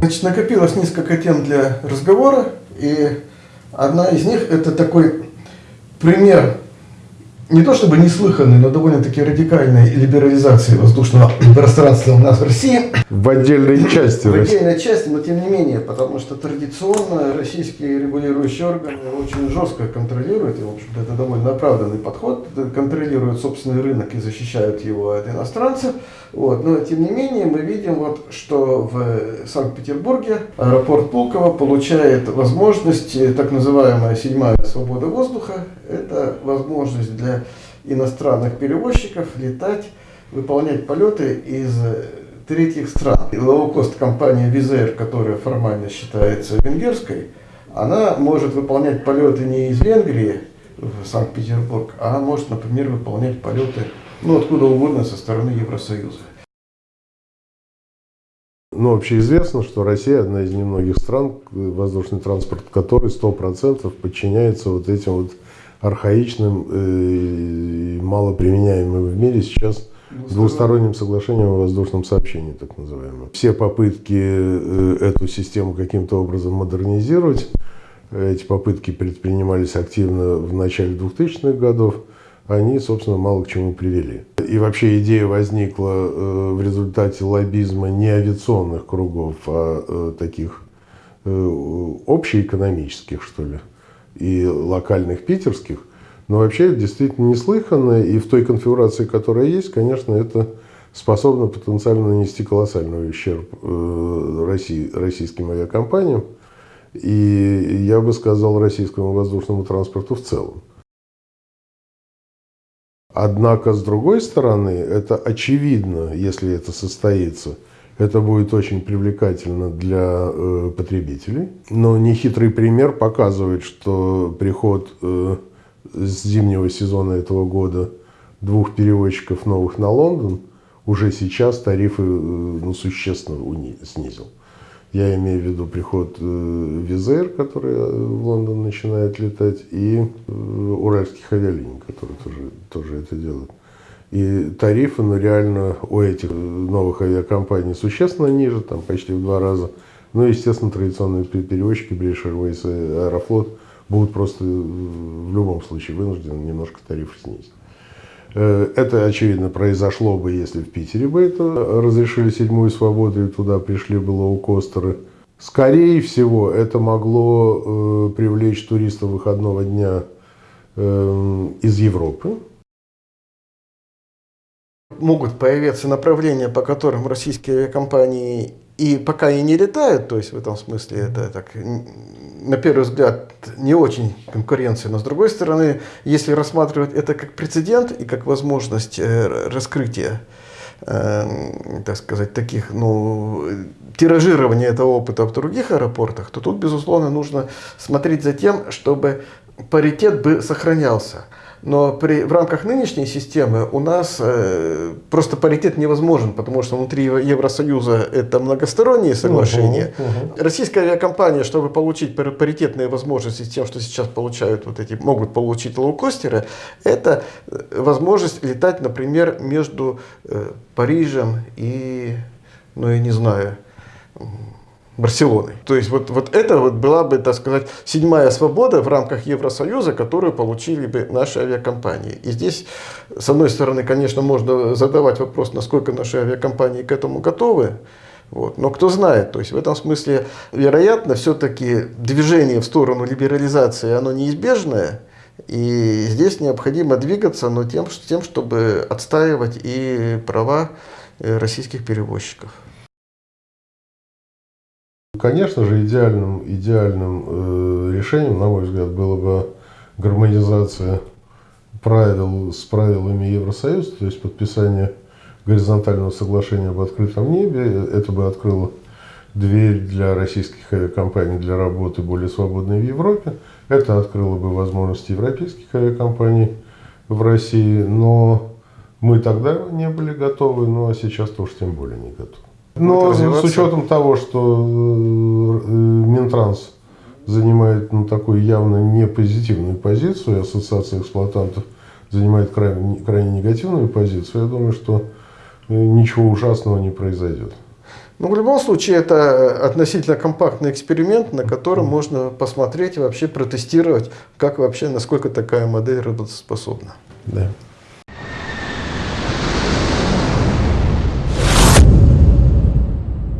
Значит, накопилось несколько тем для разговора, и одна из них это такой пример не то чтобы неслыханной, но довольно-таки радикальной либерализации воздушного пространства у нас в России. В отдельной части. В отдельной части, но тем не менее, потому что традиционно российские регулирующие органы очень жестко контролируют, и, в общем-то, это довольно оправданный подход, контролируют собственный рынок и защищают его от иностранцев. Вот. Но, тем не менее, мы видим, вот, что в Санкт-Петербурге аэропорт Пулково получает возможность, так называемая седьмая свобода воздуха, это возможность для иностранных перевозчиков летать, выполнять полеты из третьих стран. Лоукост компания Визер, которая формально считается венгерской, она может выполнять полеты не из Венгрии в Санкт-Петербург, а может, например, выполнять полеты ну, откуда угодно со стороны Евросоюза. Ну, общеизвестно, что Россия одна из немногих стран, воздушный транспорт которой 100% подчиняется вот этим вот архаичным э, и малоприменяемым в мире сейчас двусторонним соглашением о воздушном сообщении, так называемым. Все попытки э, эту систему каким-то образом модернизировать, эти попытки предпринимались активно в начале 2000-х годов, они, собственно, мало к чему привели. И вообще идея возникла э, в результате лоббизма не авиационных кругов, а таких общеэкономических, что ли и локальных питерских, но вообще это действительно неслыханно, и в той конфигурации, которая есть, конечно, это способно потенциально нанести колоссальный ущерб э, России, российским авиакомпаниям и, я бы сказал, российскому воздушному транспорту в целом. Однако, с другой стороны, это очевидно, если это состоится – это будет очень привлекательно для э, потребителей. Но нехитрый пример показывает, что приход э, с зимнего сезона этого года двух перевозчиков новых на Лондон уже сейчас тарифы э, ну, существенно снизил. Я имею в виду приход э, Визер, который э, в Лондон начинает летать, и э, уральских авиалиний, которые тоже, тоже это делают. И тарифы, ну, реально у этих новых авиакомпаний существенно ниже, там почти в два раза. Ну, естественно, традиционные перевозчики, British Airways и Аэрофлот, будут просто в любом случае вынуждены немножко тарифы снизить. Э, это, очевидно, произошло бы, если в Питере бы это разрешили седьмую свободу, и туда пришли бы лоукостеры. Скорее всего, это могло э, привлечь туристов выходного дня э, из Европы, могут появиться направления, по которым российские авиакомпании и пока и не летают, то есть в этом смысле это так, на первый взгляд, не очень конкуренция, но с другой стороны, если рассматривать это как прецедент и как возможность э, раскрытия, э, так сказать, таких, ну, тиражирования этого опыта в других аэропортах, то тут, безусловно, нужно смотреть за тем, чтобы паритет бы сохранялся. Но при, в рамках нынешней системы у нас э, просто паритет невозможен, потому что внутри Евросоюза это многосторонние соглашения. Угу, угу. Российская авиакомпания, чтобы получить паритетные возможности с тем, что сейчас получают вот эти, могут получить лоукостеры, это э, возможность летать, например, между э, Парижем и, ну я не знаю, Барселоны. То есть вот, вот это вот была бы, так сказать, седьмая свобода в рамках Евросоюза, которую получили бы наши авиакомпании. И здесь, с одной стороны, конечно, можно задавать вопрос, насколько наши авиакомпании к этому готовы. Вот. Но кто знает, то есть в этом смысле, вероятно, все-таки движение в сторону либерализации, оно неизбежное. И здесь необходимо двигаться, но тем, тем чтобы отстаивать и права э, российских перевозчиков. Конечно же, идеальным, идеальным э, решением, на мой взгляд, было бы гармонизация правил с правилами Евросоюза, то есть подписание горизонтального соглашения об открытом небе. Это бы открыло дверь для российских авиакомпаний для работы более свободной в Европе. Это открыло бы возможности европейских авиакомпаний в России, но мы тогда не были готовы, ну а сейчас тоже тем более не готовы. Но с учетом того, что э, Минтранс занимает ну, такую явно не позитивную позицию, Ассоциация эксплуатантов занимает крайне, крайне негативную позицию, я думаю, что э, ничего ужасного не произойдет. Ну, в любом случае, это относительно компактный эксперимент, на котором можно посмотреть, вообще протестировать, как вообще, насколько такая модель работоспособна. Да.